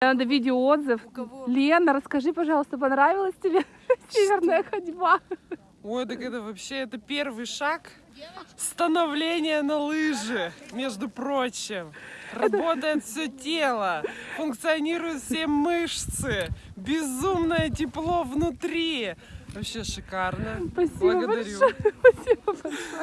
Надо видеоотзыв. Лена, расскажи, пожалуйста, понравилась тебе северная ходьба? Ой, так это вообще это первый шаг становления на лыжи, между прочим. Работает все тело, функционируют все мышцы, безумное тепло внутри. Вообще шикарно. Спасибо Благодарю. большое. Спасибо большое.